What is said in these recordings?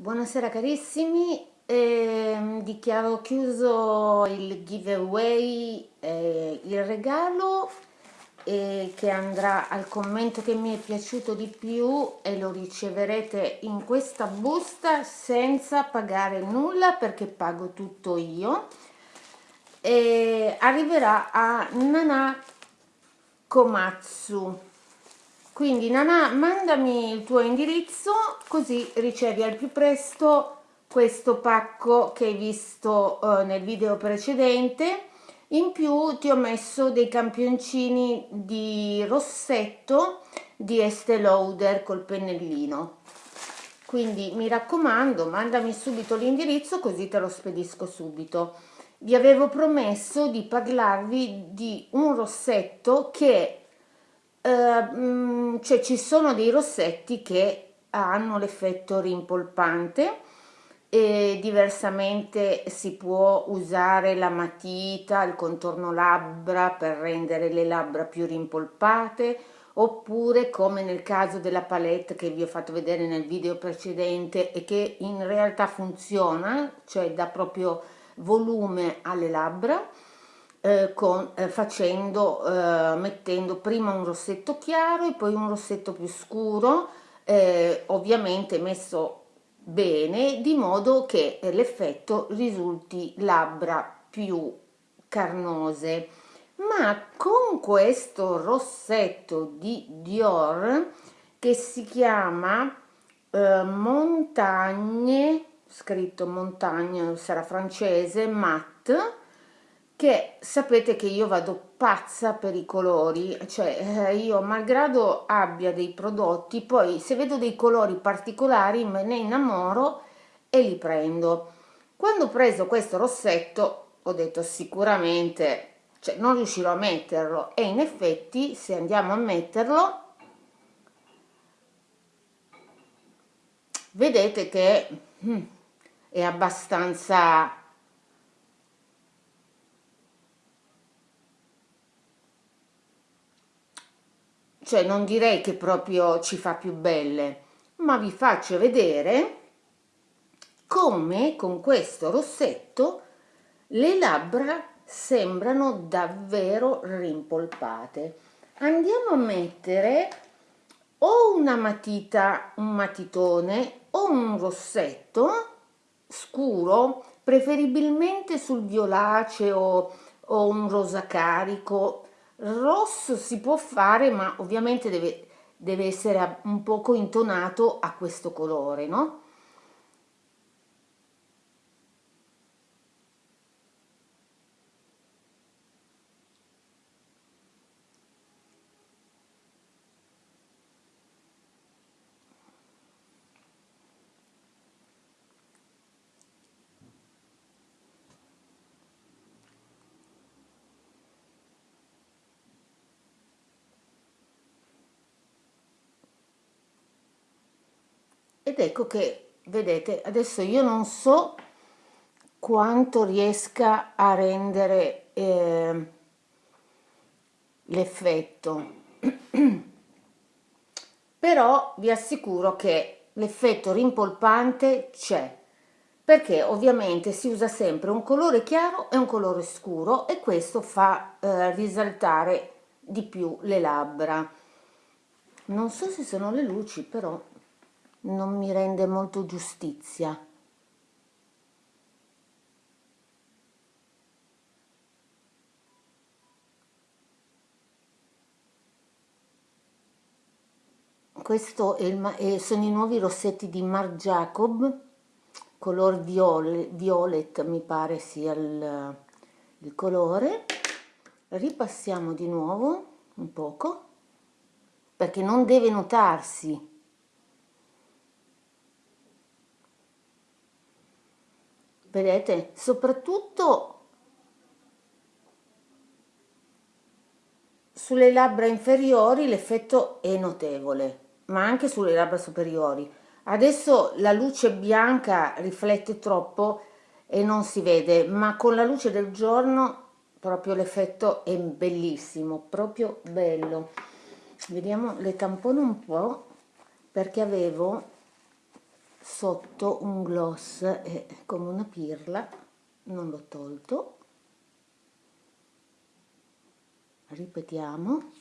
Buonasera carissimi, eh, dichiaro chiuso il giveaway, eh, il regalo eh, che andrà al commento che mi è piaciuto di più e lo riceverete in questa busta senza pagare nulla perché pago tutto io. E arriverà a Nana Komatsu quindi Nana mandami il tuo indirizzo così ricevi al più presto questo pacco che hai visto eh, nel video precedente. In più ti ho messo dei campioncini di rossetto di Estée Lauder col pennellino. Quindi mi raccomando mandami subito l'indirizzo così te lo spedisco subito. Vi avevo promesso di parlarvi di un rossetto che Ehm, cioè ci sono dei rossetti che hanno l'effetto rimpolpante e diversamente si può usare la matita, il contorno labbra per rendere le labbra più rimpolpate oppure come nel caso della palette che vi ho fatto vedere nel video precedente e che in realtà funziona, cioè dà proprio volume alle labbra eh, con, eh, facendo, eh, mettendo prima un rossetto chiaro e poi un rossetto più scuro, eh, ovviamente messo bene, di modo che l'effetto risulti labbra più carnose. Ma con questo rossetto di Dior che si chiama eh, Montagne, scritto Montagne, sarà francese, matte, che sapete che io vado pazza per i colori, cioè eh, io malgrado abbia dei prodotti, poi se vedo dei colori particolari me ne innamoro e li prendo. Quando ho preso questo rossetto ho detto sicuramente, cioè non riuscirò a metterlo e in effetti se andiamo a metterlo vedete che hmm, è abbastanza cioè non direi che proprio ci fa più belle, ma vi faccio vedere come con questo rossetto le labbra sembrano davvero rimpolpate. Andiamo a mettere o una matita, un matitone o un rossetto scuro, preferibilmente sul violaceo o un rosa carico, rosso si può fare ma ovviamente deve, deve essere un poco intonato a questo colore no ed ecco che vedete adesso io non so quanto riesca a rendere eh, l'effetto. Però vi assicuro che l'effetto rimpolpante c'è perché ovviamente si usa sempre un colore chiaro e un colore scuro e questo fa eh, risaltare di più le labbra. Non so se sono le luci però non mi rende molto giustizia. Questo è il, eh, sono i nuovi rossetti di Marc Jacob, color violet, violet mi pare sia il, il colore. Ripassiamo di nuovo un poco, perché non deve notarsi vedete? Soprattutto sulle labbra inferiori l'effetto è notevole ma anche sulle labbra superiori. Adesso la luce bianca riflette troppo e non si vede ma con la luce del giorno proprio l'effetto è bellissimo proprio bello. Vediamo le tampono un po' perché avevo sotto un gloss è come una pirla non l'ho tolto. Ripetiamo.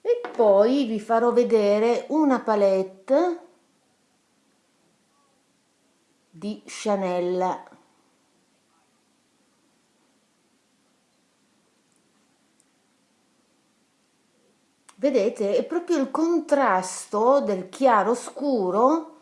E poi vi farò vedere una palette di Chanel vedete è proprio il contrasto del chiaro scuro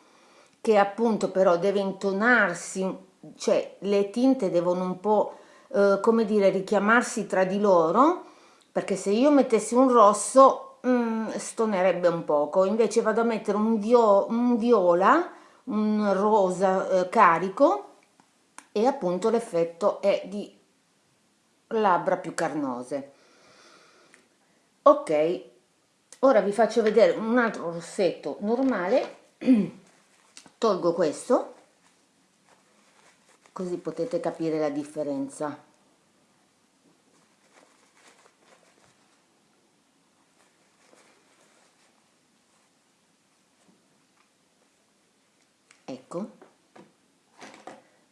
che appunto però deve intonarsi cioè le tinte devono un po' eh, come dire richiamarsi tra di loro perché se io mettessi un rosso mm, stonerebbe un poco. Invece vado a mettere un, vio un viola un rosa eh, carico e appunto l'effetto è di labbra più carnose. Ok ora vi faccio vedere un altro rossetto normale. Tolgo questo così potete capire la differenza. Ecco.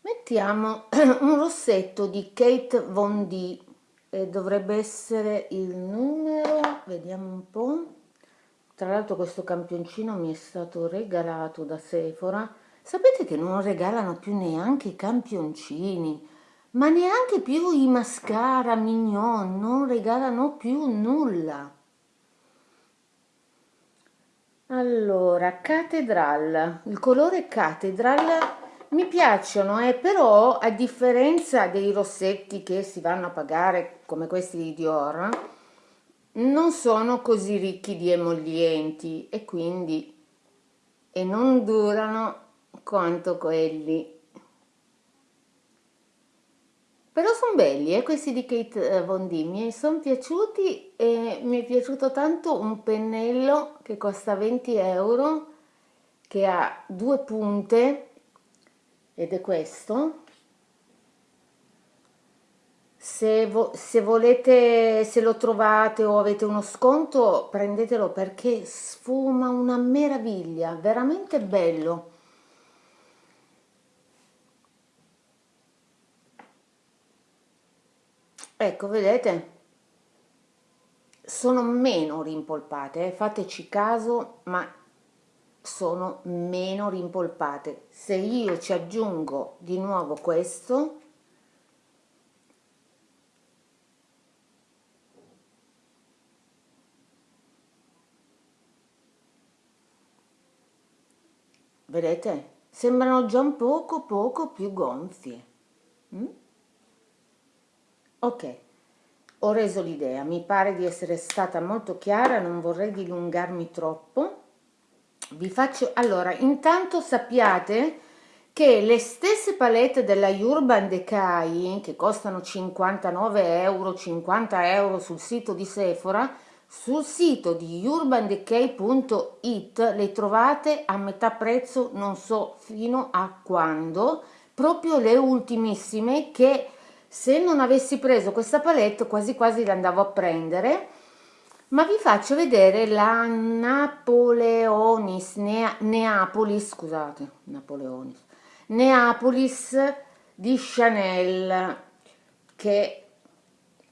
Mettiamo un rossetto di Kate Von D e dovrebbe essere il numero vediamo un po' tra l'altro questo campioncino mi è stato regalato da Sephora. Sapete che non regalano più neanche i campioncini ma neanche più i mascara mignon non regalano più nulla. Allora catedral. Il colore catedral mi piacciono eh, però a differenza dei rossetti che si vanno a pagare come questi di Dior non sono così ricchi di emollienti e quindi e non durano quanto quelli. Però sono belli eh, questi di Kate eh, Von D. Mi sono piaciuti e mi è piaciuto tanto un pennello che costa 20 euro che ha due punte ed è questo se, vo se volete, se lo trovate o avete uno sconto, prendetelo perché sfuma una meraviglia, veramente bello. Ecco, vedete? Sono meno rimpolpate, eh? fateci caso, ma sono meno rimpolpate. Se io ci aggiungo di nuovo questo, vedete? Sembrano già un poco poco più gonfie. Mm? ok ho reso l'idea. Mi pare di essere stata molto chiara non vorrei dilungarmi troppo. Vi faccio allora intanto sappiate che le stesse palette della Urban Decay che costano 59 euro 50 euro sul sito di Sephora sul sito di urbandecay.it le trovate a metà prezzo, non so fino a quando, proprio le ultimissime che se non avessi preso questa palette quasi quasi le andavo a prendere. Ma vi faccio vedere la Napoleonis, Nea, Neapolis, scusate, Napoleonis, Neapolis di Chanel che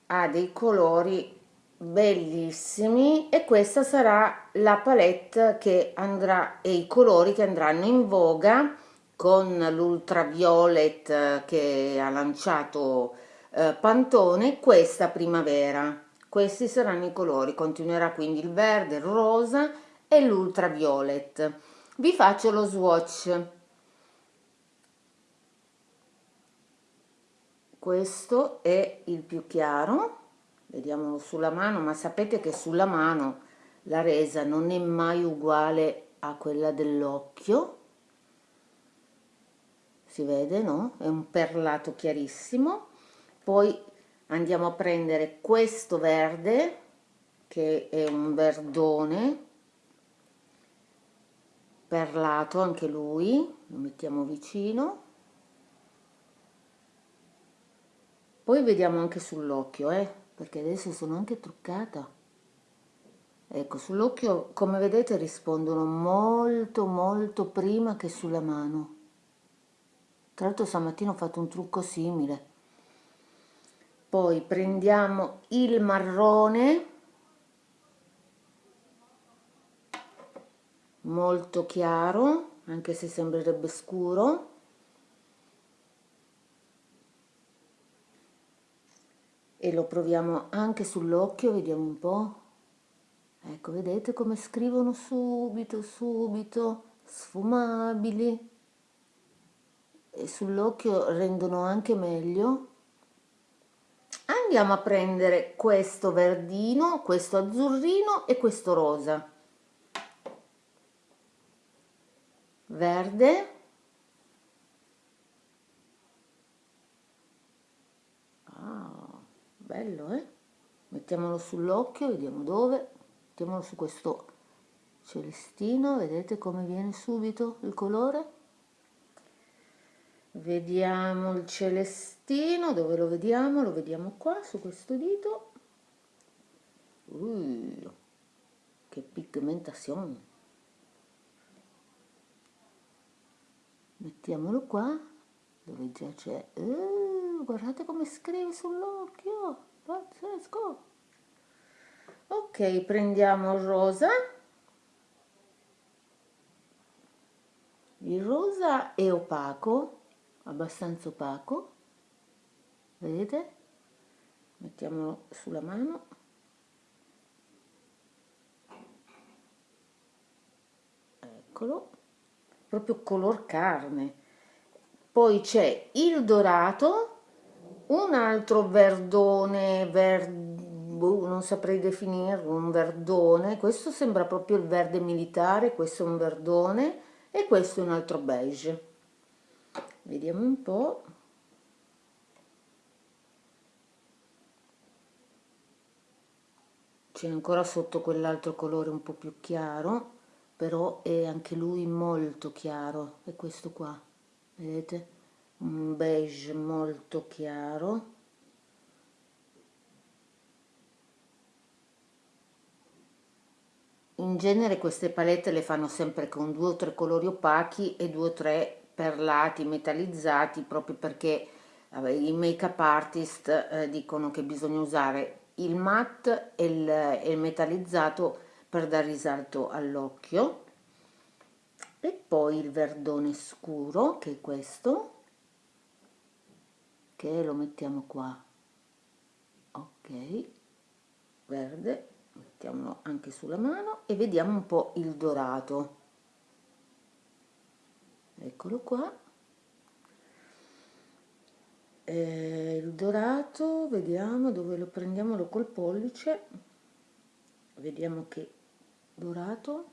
ha dei colori bellissimi e questa sarà la palette che andrà e i colori che andranno in voga con l'ultraviolet che ha lanciato eh, Pantone questa primavera. Questi saranno i colori. Continuerà quindi il verde il rosa e l'ultraviolet. Vi faccio lo swatch. Questo è il più chiaro vediamo sulla mano ma sapete che sulla mano la resa non è mai uguale a quella dell'occhio. Si vede no? È un perlato chiarissimo. Poi andiamo a prendere questo verde che è un verdone. Perlato anche lui lo mettiamo vicino. Poi vediamo anche sull'occhio eh perché adesso sono anche truccata. Ecco sull'occhio come vedete rispondono molto molto prima che sulla mano. Tra l'altro stamattina ho fatto un trucco simile. Poi prendiamo il marrone molto chiaro anche se sembrerebbe scuro e lo proviamo anche sull'occhio vediamo un po' ecco vedete come scrivono subito subito sfumabili. E sull'occhio rendono anche meglio. Andiamo a prendere questo verdino questo azzurrino e questo rosa. Verde bello eh? Mettiamolo sull'occhio vediamo dove. Mettiamolo su questo celestino vedete come viene subito il colore? Vediamo il celestino dove lo vediamo? Lo vediamo qua su questo dito. Uh, che pigmentazione. Mettiamolo qua dove già c'è. Uh, guardate come scrive sull'occhio pazzesco. Ok prendiamo il rosa. Il rosa è opaco abbastanza opaco. Vedete? Mettiamolo sulla mano. Eccolo. Proprio color carne. Poi c'è il dorato un altro verdone ver, boh, non saprei definirlo un verdone. Questo sembra proprio il verde militare questo è un verdone e questo è un altro beige. Vediamo un po' c'è ancora sotto quell'altro colore un po' più chiaro però è anche lui molto chiaro è questo qua vedete un beige molto chiaro. In genere queste palette le fanno sempre con due o tre colori opachi e due o tre perlati metallizzati proprio perché i make up artist eh, dicono che bisogna usare il matte e il, e il metallizzato per dare risalto all'occhio. E poi il verdone scuro che è questo che lo mettiamo qua. Ok verde mettiamolo anche sulla mano e vediamo un po' il dorato. Eccolo qua. Eh, il dorato vediamo dove lo prendiamolo col pollice. Vediamo che dorato.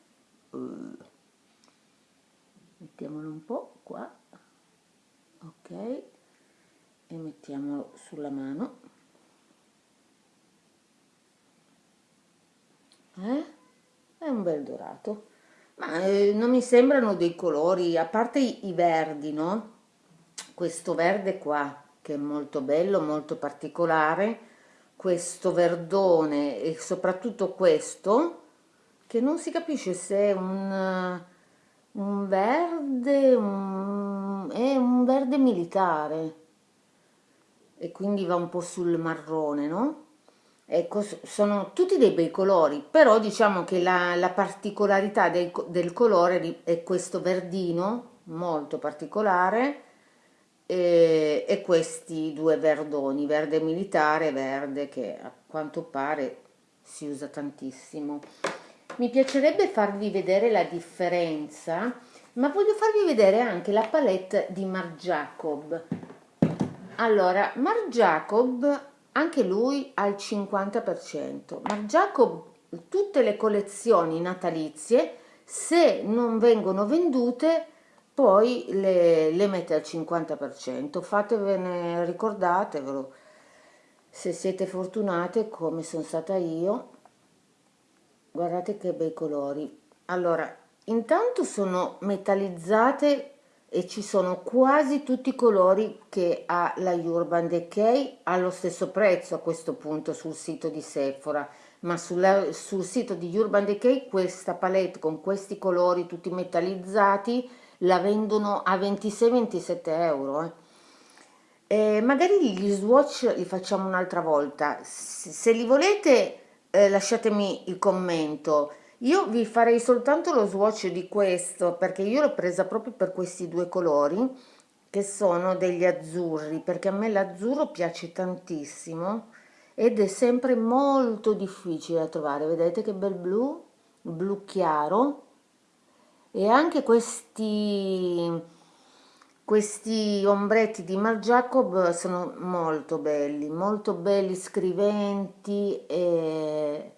Uh, mettiamolo un po' qua. Ok e mettiamolo sulla mano. Eh? è un bel dorato. Ma eh, non mi sembrano dei colori a parte i, i verdi no? Questo verde qua che è molto bello molto particolare questo verdone e soprattutto questo che non si capisce se è un, un verde, un, è un verde militare e quindi va un po' sul marrone, no? Ecco, sono tutti dei bei colori, però diciamo che la, la particolarità del, del colore è questo verdino molto particolare e, e questi due verdoni, verde militare e verde che a quanto pare si usa tantissimo mi piacerebbe farvi vedere la differenza ma voglio farvi vedere anche la palette di Marc Jacob allora Marc Jacob anche lui al 50% Marc Jacob tutte le collezioni natalizie se non vengono vendute poi le, le mette al 50% fatevene ricordatevelo. Se siete fortunate come sono stata io guardate che bei colori. Allora intanto sono metallizzate e ci sono quasi tutti i colori che ha la Urban Decay allo stesso prezzo a questo punto sul sito di Sephora. Ma sulla, sul sito di Urban Decay questa palette con questi colori tutti metallizzati la vendono a 26-27 euro eh. Eh, magari gli swatch li facciamo un'altra volta. Se, se li volete eh, lasciatemi il commento io vi farei soltanto lo swatch di questo perché io l'ho presa proprio per questi due colori che sono degli azzurri perché a me l'azzurro piace tantissimo ed è sempre molto difficile da trovare. Vedete che bel blu? Blu chiaro. E anche questi questi ombretti di Marc Jacob sono molto belli molto belli scriventi e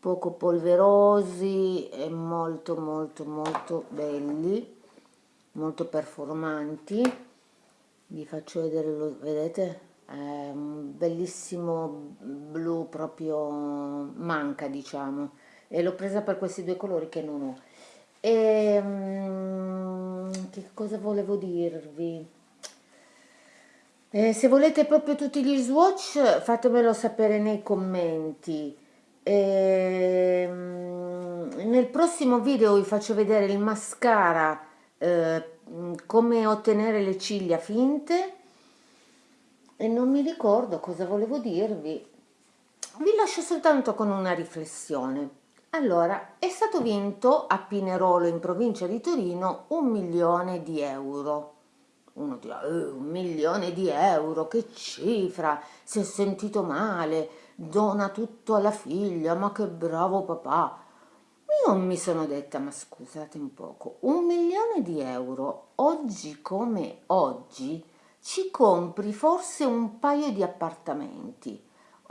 poco polverosi e molto molto molto belli molto performanti. Vi faccio vedere lo vedete? È un bellissimo blu proprio manca diciamo. E l'ho presa per questi due colori che non ho. E um, che cosa volevo dirvi? Eh, se volete proprio tutti gli swatch fatemelo sapere nei commenti e, ehm, nel prossimo video vi faccio vedere il mascara eh, come ottenere le ciglia finte. E non mi ricordo cosa volevo dirvi. Vi lascio soltanto con una riflessione. Allora è stato vinto a Pinerolo in provincia di Torino un milione di euro. Uno dirà eh, un milione di euro che cifra? Si è sentito male dona tutto alla figlia, ma che bravo papà. Io mi sono detta, ma scusate un poco, un milione di euro, oggi come oggi, ci compri forse un paio di appartamenti.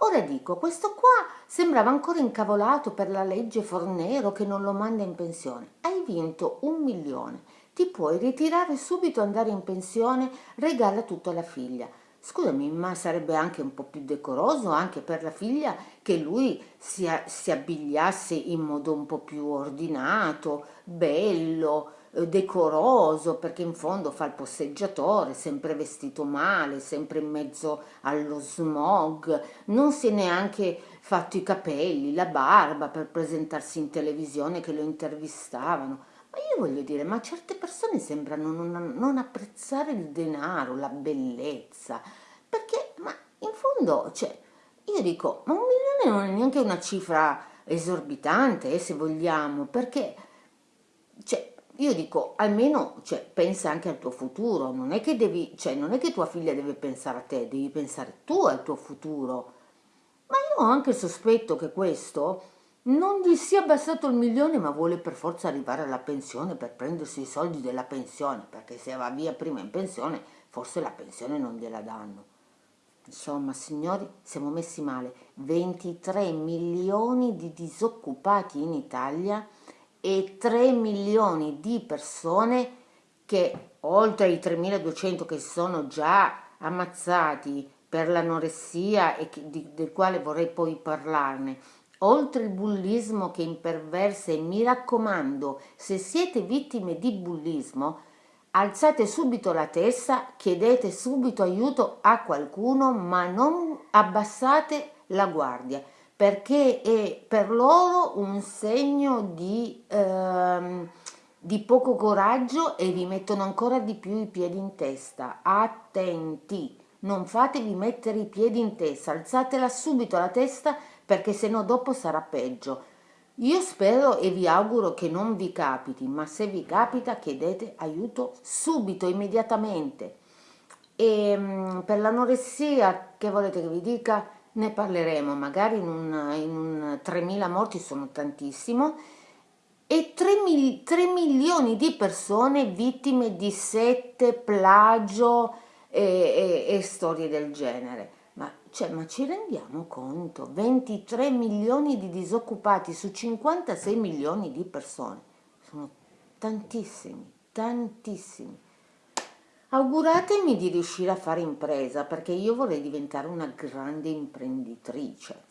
Ora dico, questo qua sembrava ancora incavolato per la legge Fornero che non lo manda in pensione. Hai vinto un milione, ti puoi ritirare subito, andare in pensione, regala tutto alla figlia. Scusami, ma sarebbe anche un po' più decoroso anche per la figlia che lui si, si abbigliasse in modo un po' più ordinato, bello, eh, decoroso, perché in fondo fa il posseggiatore, sempre vestito male, sempre in mezzo allo smog, non si è neanche fatto i capelli, la barba per presentarsi in televisione che lo intervistavano. Ma io voglio dire, ma certe persone sembrano non, non apprezzare il denaro, la bellezza, perché, ma in fondo, cioè, io dico, ma un milione non è neanche una cifra esorbitante, eh, se vogliamo, perché, cioè, io dico, almeno cioè, pensa anche al tuo futuro, non è, che devi, cioè, non è che tua figlia deve pensare a te, devi pensare tu al tuo futuro. Ma io ho anche il sospetto che questo non gli sia bastato il milione ma vuole per forza arrivare alla pensione per prendersi i soldi della pensione perché se va via prima in pensione forse la pensione non gliela danno. Insomma signori siamo messi male. 23 milioni di disoccupati in Italia e 3 milioni di persone che oltre ai 3200 che sono già ammazzati per l'anoressia e che, di, del quale vorrei poi parlarne oltre il bullismo che imperversa e mi raccomando, se siete vittime di bullismo, alzate subito la testa, chiedete subito aiuto a qualcuno, ma non abbassate la guardia, perché è per loro un segno di, ehm, di poco coraggio e vi mettono ancora di più i piedi in testa. Attenti, non fatevi mettere i piedi in testa, alzatela subito la testa perché se no dopo sarà peggio. Io spero e vi auguro che non vi capiti, ma se vi capita chiedete aiuto subito, immediatamente. E um, per l'anoressia, che volete che vi dica? Ne parleremo, magari in un, in un 3.000 morti sono tantissimo, e 3, mil, 3 milioni di persone vittime di sette, plagio e, e, e storie del genere. Cioè, ma ci rendiamo conto? 23 milioni di disoccupati su 56 milioni di persone. Sono tantissimi, tantissimi. Auguratemi di riuscire a fare impresa perché io vorrei diventare una grande imprenditrice.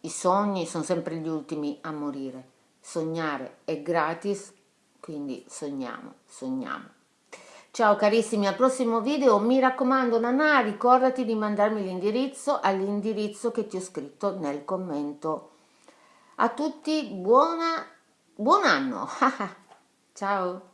I sogni sono sempre gli ultimi a morire. Sognare è gratis, quindi sogniamo, sogniamo. Ciao carissimi, al prossimo video mi raccomando Nana ricordati di mandarmi l'indirizzo all'indirizzo che ti ho scritto nel commento. A tutti buona, buon anno! Ciao!